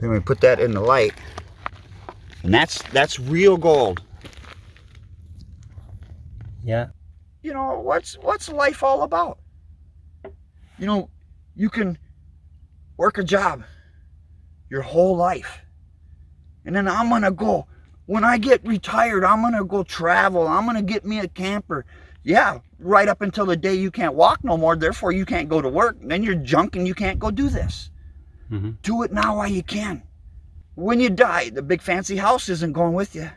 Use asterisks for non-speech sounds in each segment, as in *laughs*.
Then we put that in the light. And that's that's real gold. Yeah. You know, what's what's life all about? You know, you can work a job your whole life. And then I'm gonna go when I get retired, I'm gonna go travel. I'm gonna get me a camper. Yeah, right up until the day you can't walk no more, therefore you can't go to work. Then you're junk and you can't go do this. Mm-hmm. Do it now while you can. When you die, the big fancy house isn't going with you.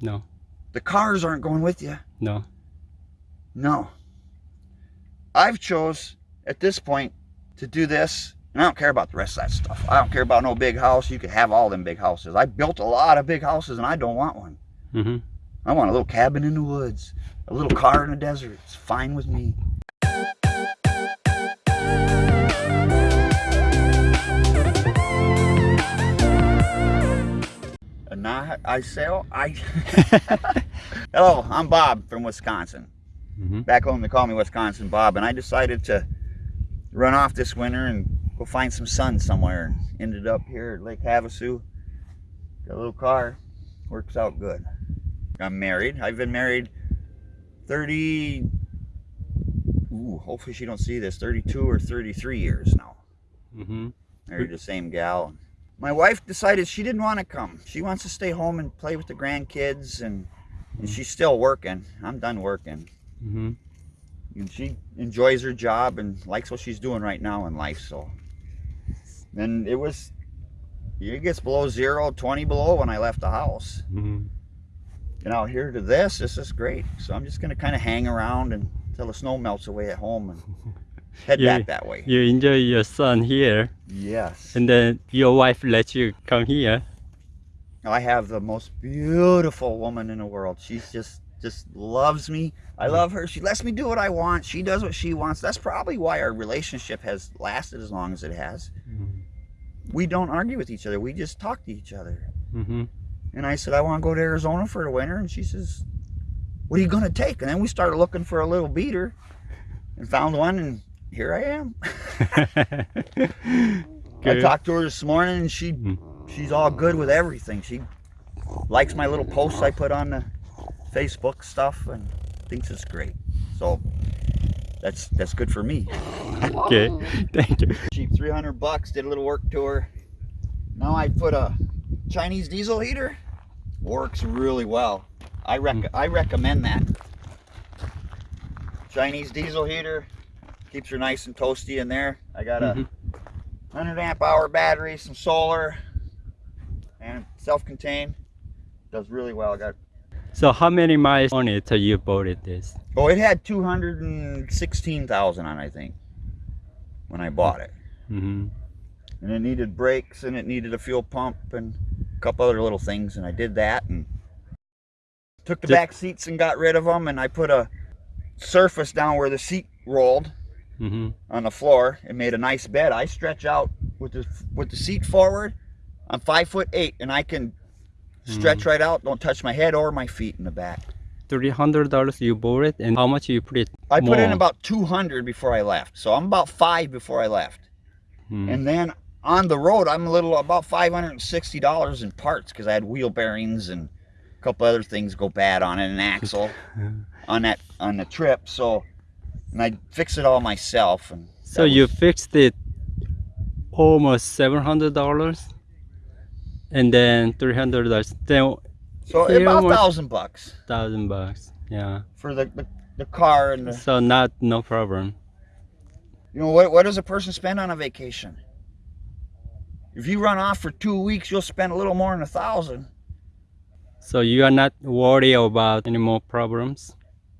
No. The cars aren't going with you. No. No. I've chose at this point to do this, and I don't care about the rest of that stuff. I don't care about no big house. You can have all them big houses. I built a lot of big houses, and I don't want one. Mm-hmm. I want a little cabin in the woods, a little car in the desert. It's fine with me. And I sell. I. *laughs* *laughs* Hello, I'm Bob from Wisconsin. Mm-hmm. Back home they call me Wisconsin Bob, and I decided to run off this winter and go find some sun somewhere. Ended up here at Lake Havasu. Got a little car, works out good. I'm married. I've been married 30. Ooh, hopefully she don't see this. 32 or 33 years now. Mm-hmm. Married the same gal. My wife decided she didn't want to come. She wants to stay home and play with the grandkids, and, and she's still working. I'm done working. Mm-hmm. And she enjoys her job and likes what she's doing right now in life. So, and it was, it gets below zero, 20 below when I left the house. Mm-hmm. And out here to this, this is great. So I'm just gonna kind of hang around until the snow melts away at home and *laughs* head Yeah. back that way. You enjoy your son here, Yes. and then your wife lets you come here. I have the most beautiful woman in the world. She's just just loves me. I love her. She lets me do what I want. She does what she wants. That's probably why our relationship has lasted as long as it has. Mm-hmm. We don't argue with each other. We just talk to each other. Mm-hmm. And I said, I want to go to Arizona for the winter. And she says, What are you going to take? And then we started looking for a little beater and found one. And here I am. *laughs* I talked to her this morning and she Mhm. she's all good with everything. She likes my little posts I put on the Facebook stuff and thinks it's great. So that's that's good for me. *laughs* okay, thank you. Cheap 300 bucks, did a little work to her. Now I put a Chinese diesel heater. Works really well. I rec I recommend that. Chinese diesel heater keeps her nice and toasty in there. I got a Mhm. 100 amp hour battery, some solar, and self-contained. Does really well. I got So how many miles on it till you bought it this? oh, it had 216,000 on, I think, when I bought it. Mm-hmm. And it needed brakes, and it needed a fuel pump, and a couple other little things, and I did that, and took the Ju- back seats and got rid of them, and I put a surface down where the seat rolled Mm-hmm. on the floor and made a nice bed. I stretch out with the with the seat forward. I'm five foot eight, and I can stretch right out. Don't touch my head or my feet in the back. Three hundred dollars you bought it, and how much you put it? I put in about 200 before I left, so I'm about five before I left. Mm. And then on the road, I'm a little about 560 dollars in parts because I had wheel bearings and a couple other things go bad on it, an axle *laughs* on that on the trip. So, and I fix it all myself. And So you fixed it almost seven hundred dollars, and then three hundred dollars, then so about a thousand bucks thousand bucks. Yeah. for the, the the car and the So not no problem. You know, what, what does a person spend on a vacation? If you run off for two weeks, you'll spend a little more than a thousand. So you are not worried about any more problems.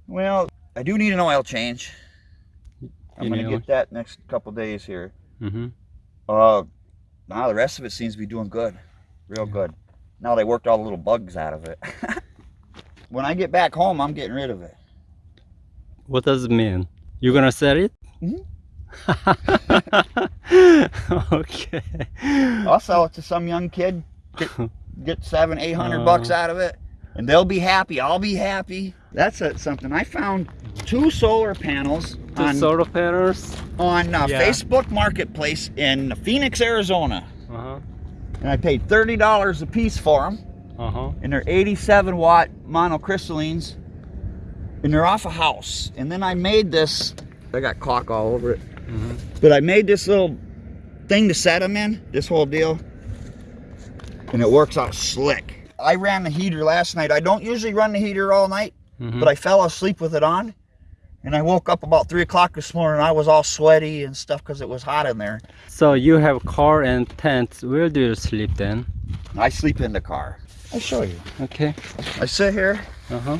Well, I do need an oil change. I'm gonna know. get that next couple days here. Mm-hmm. Uh, now the rest of it seems to be doing good, real good. Now they worked all the little bugs out of it. *laughs* when I get back home, I'm getting rid of it. What does it mean? You're gonna sell it? Mhm. *laughs* okay. I'll sell it to some young kid, get, *laughs* get seven, eight hundred bucks Uh. out of it, and they'll be happy. I'll be happy. That's a, something. I found two solar panels Two on solar panels. on uh, Yeah. Facebook Marketplace in Phoenix, Arizona. Uh-huh. and I paid $30 a piece for them. Uh-huh. And they're 87 watt monocrystallines. And they're off a house. And then I made this, I got caulk all over it. Mhm. But I made this little thing to set them in, this whole deal. And it works out slick. I ran the heater last night. I don't usually run the heater all night, Mhm. but I fell asleep with it on. And I woke up about three o'clock this morning. I was all sweaty and stuff because it was hot in there. So you have a car and tent. Where do you sleep then? I sleep in the car. I'll show you. Okay. I sit here, Uh-huh.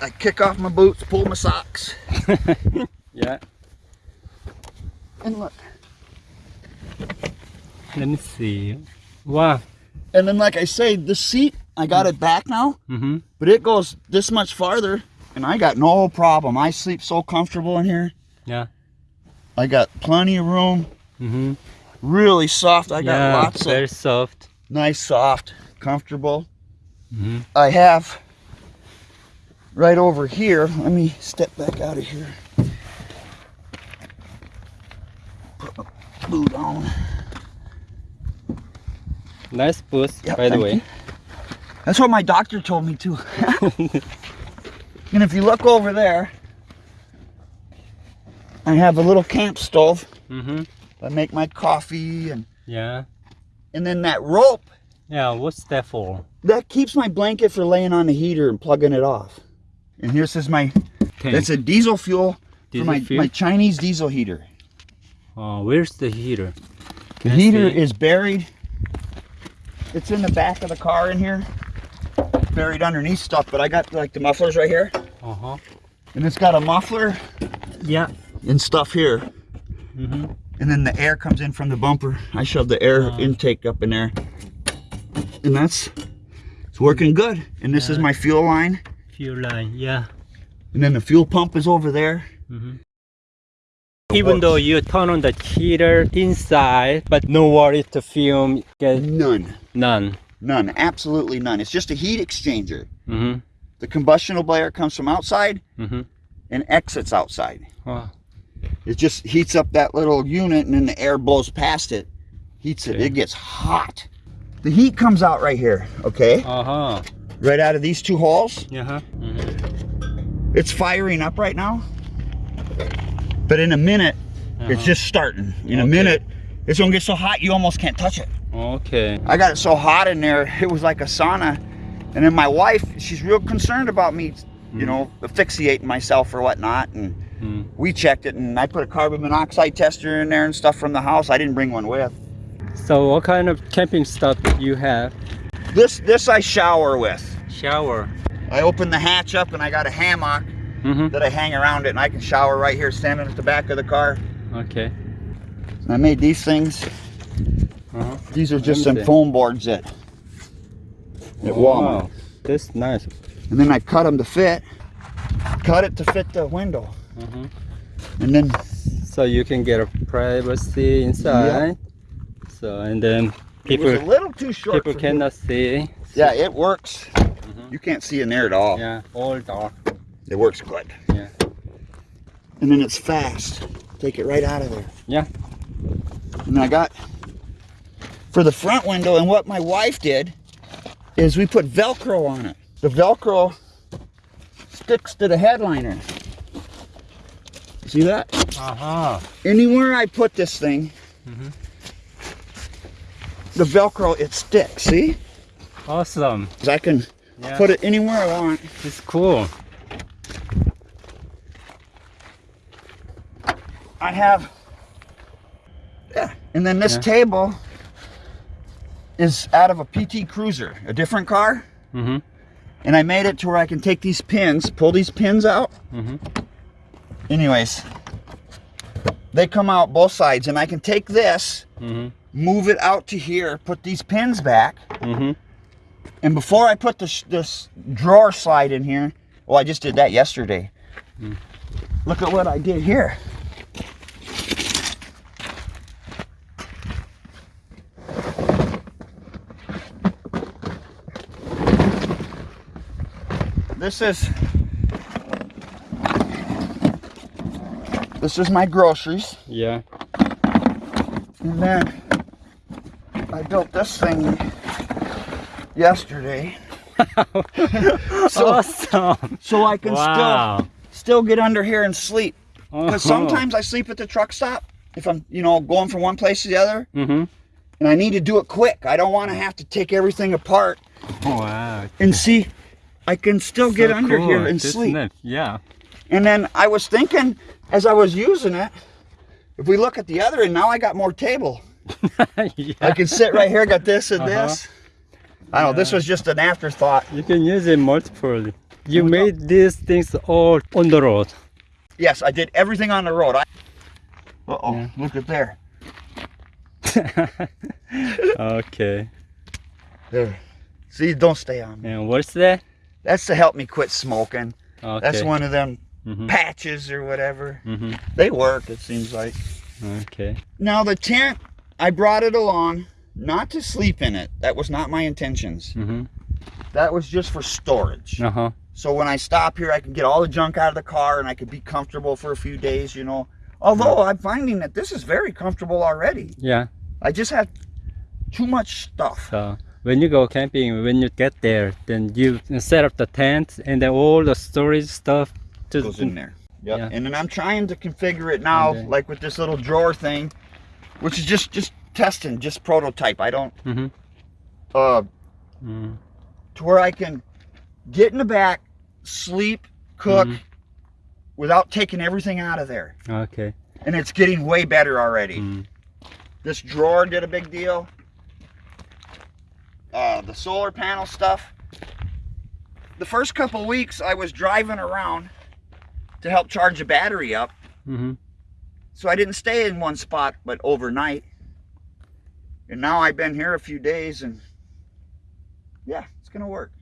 I kick off my boots, pull my socks, *laughs* Yeah. and look. Let me see. Wow. And then, like I say, the seat, I got it back now, Mm-hmm. But it goes this much farther, and I got no problem. I sleep so comfortable in here. Yeah. I got plenty of room, Mm-hmm. really soft. I got yeah, lots very of soft. nice, soft, comfortable. Mm-hmm. I have right over here. Let me step back out of here. Put my boot on. Nice boots, Yep, by the way. you. That's what my doctor told me too. *laughs* and if you look over there, I have a little camp stove. Mm-hmm. I make my coffee and Yeah. and then that rope Yeah, what's that for? that keeps my blanket for laying on the heater and plugging it off. And here's is my Tank. that's a diesel fuel Diesel for my, fuel? my Chinese diesel heater. Oh, where's the heater? The heater is buried. It's in the back of the car in here. Buried underneath stuff, but I got like the mufflers right here. Uh-huh. And it's got a muffler Yeah. and stuff here. Mm-hmm. And then the air comes in from the bumper. I shoved the air Oh. intake up in there. And that's it's working good. And this is my fuel line. Fuel line, yeah. And then the fuel pump is over there. Mm-hmm. Even though you turn on the heater inside, but no worries to film None. none. None. Absolutely none. It's just a heat exchanger. Mm-hmm. The combustional air comes from outside Mm-hmm. and exits outside. Oh, It just heats up that little unit and then the air blows past it. Heats it. Okay. It gets hot. The heat comes out right here, okay? uh-huh. Right out of these two holes. Yeah. Mm-hmm. It's firing up right now. But in a minute, it's Uh-huh. just starting. In a minute, it's gonna get so hot you almost can't touch it. Okay. I got it so hot in there, *laughs* it was like a sauna. And then my wife, she's real concerned about me, you know, asphyxiating myself or whatnot. And Mm. we checked it, and I put a carbon monoxide tester in there and stuff from the house. I didn't bring one with. So what kind of camping stuff you have? This this I shower with. Shower. I open the hatch up and I got a hammock Mm-hmm. that I hang around it, and I can shower right here, standing at the back of the car. Okay. I made these things. Uh-huh. These are just some see. foam boards that at Walmart. Wow. That's nice. And then I cut them to fit. Cut it to fit the window. Mhm. And then So you can get a privacy inside. So and then it people was a little too short. people for cannot see. me. Yeah, it works. Mhm. You can't see in there at all. Yeah, all dark. It works good. Yeah. And then it's fast. Take it right out of there. Yeah. And I got for the front window, and what my wife did is we put Velcro on it. The Velcro sticks to the headliner. See that? Uh-huh. Anywhere I put this thing, Mhm. the Velcro, it sticks. See? Awesome. I can Yeah. put it anywhere I want. It's cool. I have, yeah. And then this Yeah. table is out of a PT Cruiser, a different car. Mm-hmm. And I made it to where I can take these pins, pull these pins out. Mm-hmm. Anyways, they come out both sides, and I can take this, Mm-hmm. move it out to here, put these pins back. Mm-hmm. And before I put this, this drawer slide in here, well, I just did that yesterday. Look at what I did here. This is this is my groceries, Yeah. and then I built this thing yesterday. *laughs* so, awesome. so I can wow. still still get under here and sleep. Because Uh-huh. sometimes I sleep at the truck stop if I'm, you know, going from one place to the other, Mm-hmm. and I need to do it quick. I don't want to have to take everything apart Wow. and see. I can still get So under here and sleep. it? Yeah. And then I was thinking, as I was using it, if we look at the other end, now I got more table. *laughs* yeah. I can sit right here, got this and Uh-huh. this. I don't know, this was just an afterthought. You can use it multiple. You made these things all on the road. Yes, I did everything on the road. I, uh-oh, Yeah. look at there. *laughs* okay. There. See, don't stay on me. And what's that? That's to help me quit smoking. Okay. That's one of them Mhm. patches or whatever. Mhm. They work, it seems like. Okay. Now the tent, I brought it along not to sleep in it. That was not my intentions. Mhm. That was just for storage. Uh huh. So when I stop here, I can get all the junk out of the car and I can be comfortable for a few days, you know. Although I'm finding that this is very comfortable already. Yeah. I just have too much stuff. So when you go camping, when you get there, then you set up the tent and then all the storage stuff to goes in there. Yep. Yeah. And then I'm trying to configure it now, like with this little drawer thing, which is just just testing, just prototype. I don't Mhm. uh Mm. to where I can get in the back, sleep, cook, Mhm. without taking everything out of there. Okay. And it's getting way better already. Mm. This drawer did a big deal. Uh, the solar panel stuff. The first couple weeks I was driving around to help charge the battery up. Mhm. So I didn't stay in one spot, but overnight. And now I've been here a few days and yeah, it's gonna work.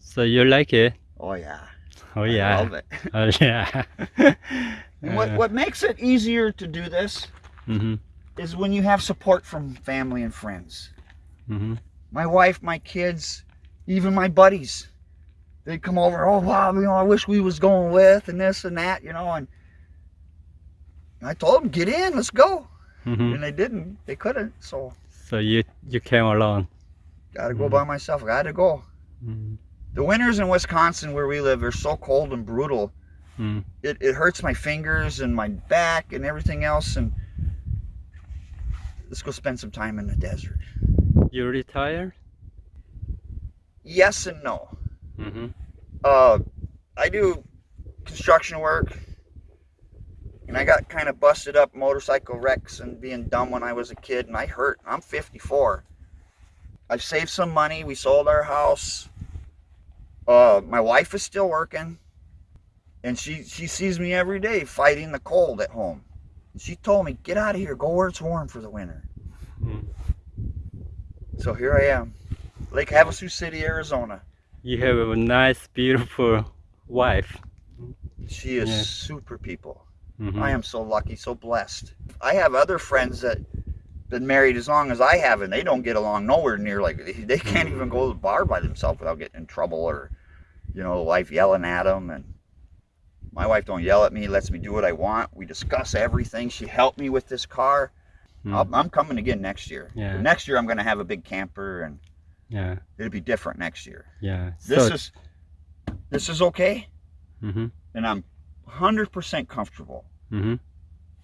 So you like it? Oh yeah. Oh yeah. I love it. *laughs* Oh yeah. *laughs* And what, what makes it easier to do this Mhm. is when you have support from family and friends. Mhm. My wife, my kids, even my buddies. They'd come over, oh wow, you know, I wish we was going with and this and that, you know, and I told them, get in, let's go. Mhm. And they didn't. They couldn't. So So you you came alone. gotta go Mhm. by myself. Gotta go. Mm. The winters in Wisconsin where we live are so cold and brutal. Mm. It, it hurts my fingers and my back and everything else. And let's go spend some time in the desert. You retired? Yes and no. Mhm. Uh, I do construction work, and I got kind of busted up motorcycle wrecks and being dumb when I was a kid, and I hurt. I'm 54. I've saved some money. We sold our house. Uh, my wife is still working, and she she sees me every day fighting the cold at home. And she told me, "Get out of here. Go where it's warm for the winter." Mm. So here I am, Lake Havasu City, Arizona. You have a nice, beautiful wife. She is Yeah. super people. Mhm. I am so lucky, so blessed. I have other friends that been married as long as I have, and they don't get along nowhere near like they, *laughs* they can't even go to the bar by themselves without getting in trouble or, you know, the wife yelling at them. And my wife don't yell at me, lets me do what I want. We discuss everything. She helped me with this car. Mm. I'll, I'm coming again next year. Yeah. Next year I'm going to have a big camper, and Yeah. it'll be different next year. Yeah. This so, is this is okay, mm -hmm. and I'm 100% comfortable. Mm -hmm.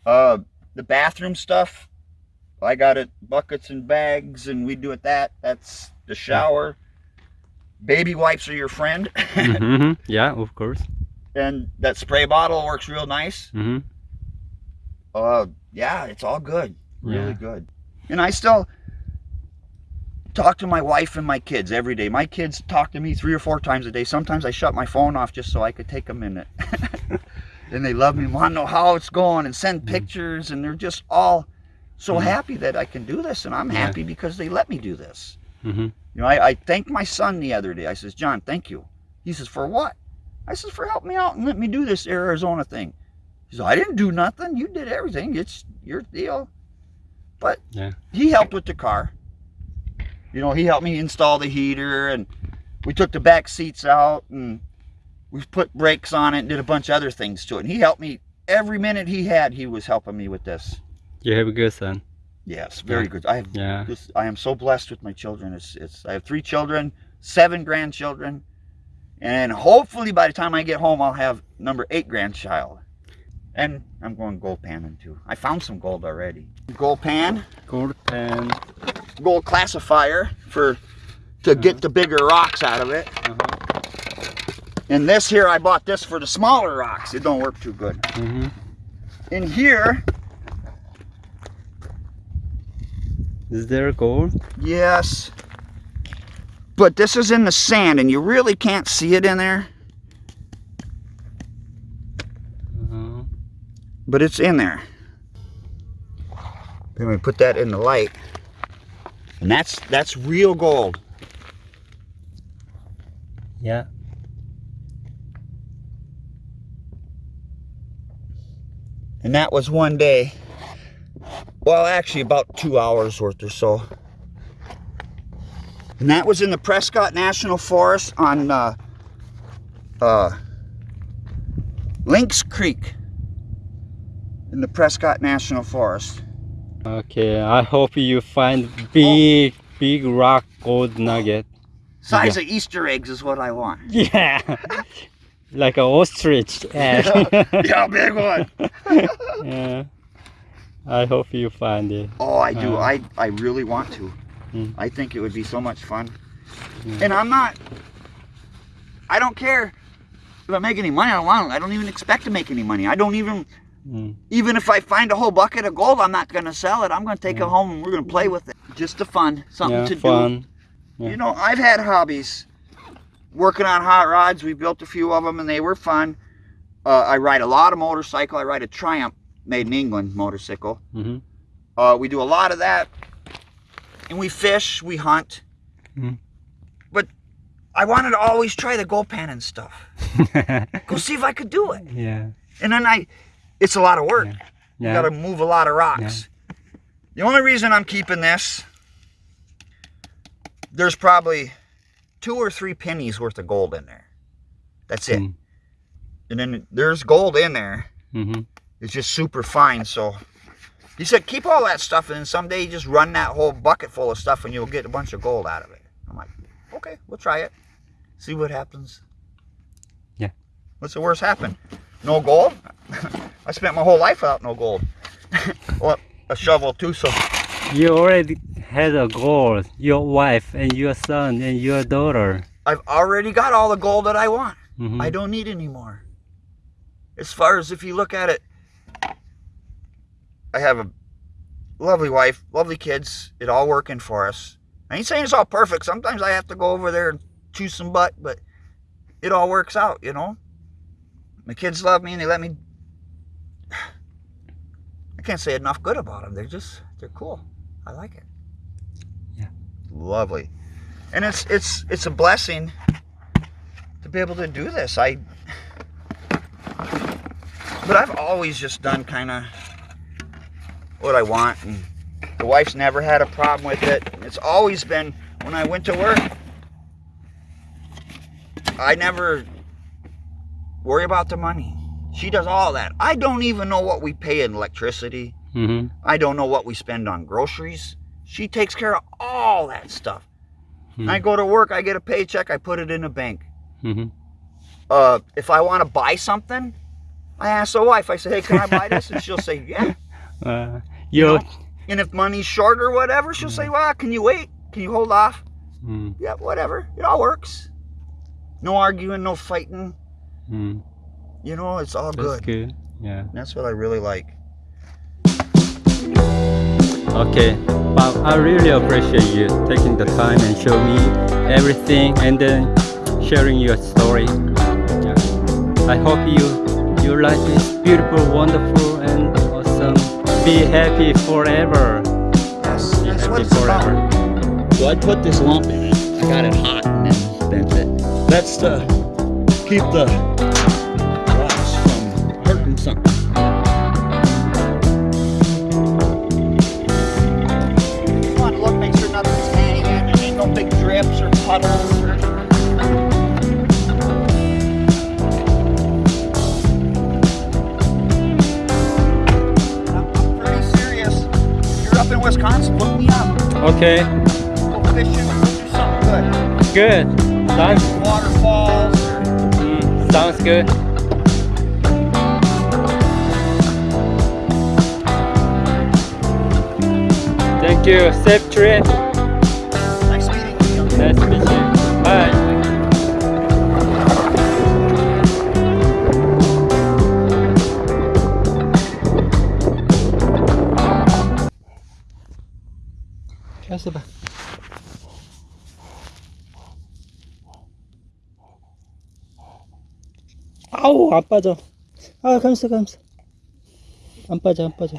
Uh, the bathroom stuff, I got it buckets and bags, and we do it that. That's the shower. Baby wipes are your friend, *laughs* mm -hmm. Yeah, of course. and that spray bottle works real nice. Mm-hmm. Uh, yeah, it's all good, really Yeah. good. And I still talk to my wife and my kids every day. My kids talk to me three or four times a day. Sometimes I shut my phone off just so I could take a minute. *laughs* and they love me, want to know how it's going, and send Mm. pictures, and they're just all so Mhm. happy that I can do this, and I'm Yeah. happy because they let me do this. Mhm. You know, I, I thanked my son the other day. I says, John, thank you. He says, for what? I says, for helping me out and let me do this Arizona thing. He says, I didn't do nothing. You did everything. It's your deal. But Yeah. he helped with the car. You know, he helped me install the heater and we took the back seats out and we put brakes on it and did a bunch of other things to it. And he helped me every minute he had, he was helping me with this. You have a good son. Yes, very Yeah. good. I have Yeah. this, I am so blessed with my children. It's it's I have three children, seven grandchildren, and hopefully by the time I get home I'll have number eight grandchild. And I'm going gold panning too. I found some gold already. Gold pan, Gold pan. gold classifier for to get the bigger rocks out of it. Uh-huh. And this here I bought this for the smaller rocks. It don't work too good. hmm In here, Is there gold? yes. But this is in the sand and you really can't see it in there. Uh-huh. But it's in there. Then we put that in the light, and that's that's real gold. Yeah. And that was one day. Well, actually, about two hours worth or so. And that was in the Prescott National Forest on uh, uh, Lynx Creek in the Prescott National Forest. Okay. I hope you find big, big rock gold nugget. Size of Easter eggs is what I want. *laughs* Yeah. like an ostrich egg. yeah, *laughs* big one. *laughs* yeah. I hope you find it. Oh, I do. Uh. I I really want to. Mm. I think it would be so much fun. Mm. And I'm not. I don't care if I make any money. I don't want. I don't even expect to make any money. I don't even. Mm. Even if I find a whole bucket of gold, I'm not gonna sell it. I'm gonna take Yeah. it home and we're gonna play with it. Just the fun, something Yeah, to fun. do. Yeah. You know, I've had hobbies. Working on hot rods, we built a few of them and they were fun. Uh, I ride a lot of motorcycle. I ride a Triumph made in England motorcycle. hmm Uh, we do a lot of that, and we fish, we hunt. Mhm. But I wanted to always try the gold pan and stuff. *laughs* Go see if I could do it. yeah. And then I, it's a lot of work. You Yeah. got to move a lot of rocks. The only reason I'm keeping this, there's probably two or three pennies worth of gold in there. That's it. Mm. And then there's gold in there. hmm It's just super fine. So he said, keep all that stuff, and then someday you just run that whole bucket full of stuff, and you'll get a bunch of gold out of it. I'm like, okay, we'll try it. See what happens. Yeah. What's the worst happen? No gold? *laughs* I spent my whole life without no gold. well, a shovel too. So You already had a gold, Your wife and your son and your daughter. I've already got all the gold that I want. Mhm. I don't need any more. As far as if you look at it, I have a lovely wife, lovely kids, it all working for us. I ain't saying it's all perfect. Sometimes I have to go over there and chew some butt, but it all works out, you know? My kids love me and they let me. I can't say enough good about them. They're just, they're cool. I like it. Yeah. Lovely. And it's, it's, it's a blessing to be able to do this. I, but I've always just done kind of what I want, and the wife's never had a problem with it. It's always been when I went to work, I never worry about the money. She does all that. I don't even know what we pay in electricity. Mhm. I don't know what we spend on groceries. She takes care of all that stuff. Hmm. I go to work, I get a paycheck, I put it in a bank. Mhm. Uh, if I want to buy something, I ask the wife. I say, "Hey, can I buy this?" And she'll say, "Yeah." *laughs* Uh, your know? And if money's short or whatever, she'll say, "Well, can you wait? Can you hold off?" Mm, Yeah, whatever. It all works. No arguing, no fighting. Mm, You know, it's all that's good. good. Yeah. That's what I really like. Okay, Bob, I really appreciate you taking the time and show me everything and then sharing your story. Yeah. I hope you your life is beautiful, wonderful, and awesome. Be happy forever. Yes, Be that's what happy it's forever. about. So I put this lump in it. I got it hot and then bent it. That's to keep the big or puddles or I'm I'm pretty serious. If you're up in Wisconsin, Wisconsin, look me up. Okay, Go fishing, do something good. good. Sounds, Waterfalls. Mm, sounds good. Thank you. Safe trip. 가서 봐. 아우 안 빠져. 아 감사 감사. 안 빠져 안 빠져.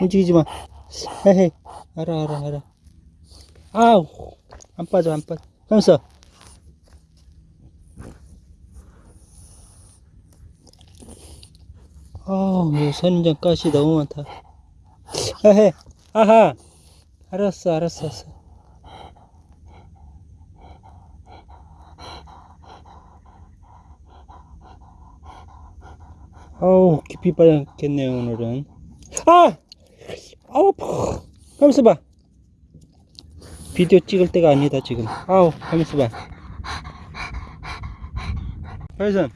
움직이지 마. 헤헤. 알아 알아 알아. 아우 안 빠져 안 빠져. 감사 아우 이 선인장 가시 너무 많다. 헤헤 아하. 알았어 알았어 알았어. 아우 깊이 빠졌겠네요 오늘은. 아! 아우 감사 봐 비디오 찍을 때가 아니다 지금. 아우 가만있어 봐. 그래서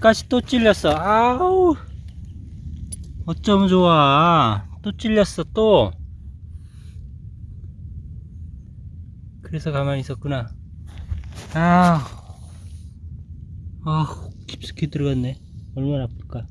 가시 또 찔렸어. 아우. 어쩌면 좋아. 또 찔렸어 또. 그래서 가만히 있었구나. 아, 아 깊숙이 들어갔네. 얼마나 아플까